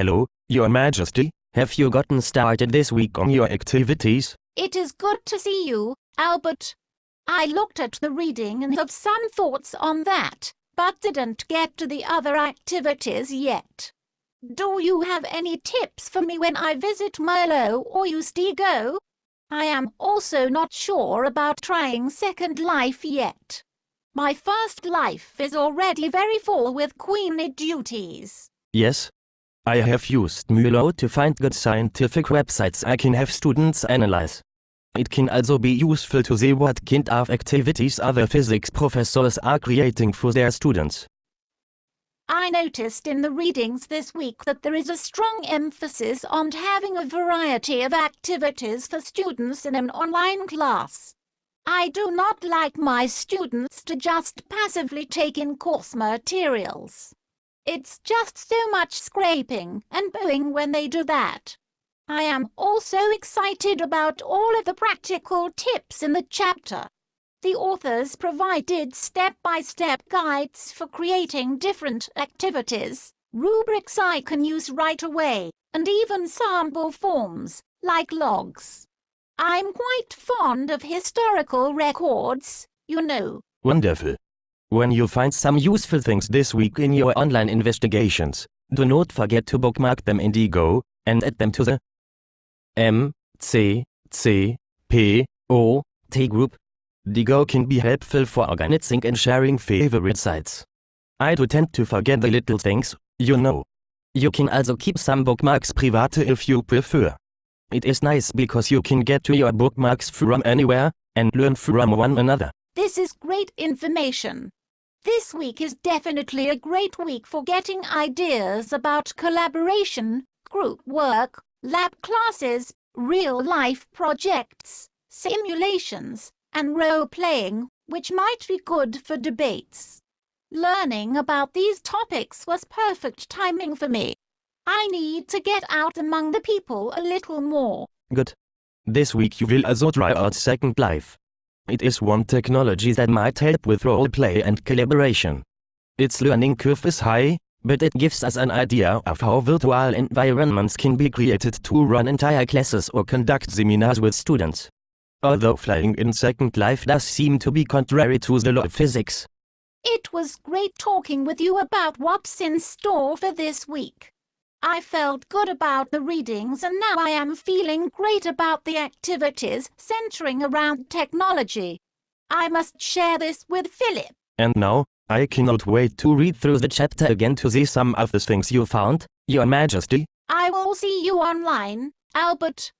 Hello, Your Majesty. Have you gotten started this week on your activities? It is good to see you, Albert. I looked at the reading and have some thoughts on that, but didn't get to the other activities yet. Do you have any tips for me when I visit Merlot or use Diigo? I am also not sure about trying Second Life yet. My first life is already very full with queenly duties. Yes. I have used Merlot to find good scientific websites I can have students analyze. It can also be useful to see what kind of activities other physics professors are creating for their students. I noticed in the readings this week that there is a strong emphasis on having a variety of activities for students in an online class. I do not like my students to just passively take in course materials. It's just so much scraping and booing when they do that. I am also excited about all of the practical tips in the chapter. The authors provided step-by-step guides for creating different activities, rubrics I can use right away, and even sample forms, like logs. I'm quite fond of historical records, you know. Wonderful. When you find some useful things this week in your online investigations, do not forget to bookmark them in Diigo, and add them to the M, C, C, P, O, T group. Diigo can be helpful for organizing and sharing favorite sites. I do tend to forget the little things, you know. You can also keep some bookmarks private if you prefer. It is nice because you can get to your bookmarks from anywhere, and learn from one another. This is great information. This week is definitely a great week for getting ideas about collaboration, group work, lab classes, real-life projects, simulations, and role-playing, which might be good for debates. Learning about these topics was perfect timing for me. I need to get out among the people a little more. Good. This week you will also try out Second Life. It is one technology that might help with roleplay and collaboration. Its learning curve is high, but it gives us an idea of how virtual environments can be created to run entire classes or conduct seminars with students. Although flying in Second Life does seem to be contrary to the law of physics. It was great talking with you about what's in store for this week. I felt good about the readings and now I am feeling great about the activities centering around technology. I must share this with Philip. And now, I cannot wait to read through the chapter again to see some of the things you found, Your Majesty. I will see you online, Albert.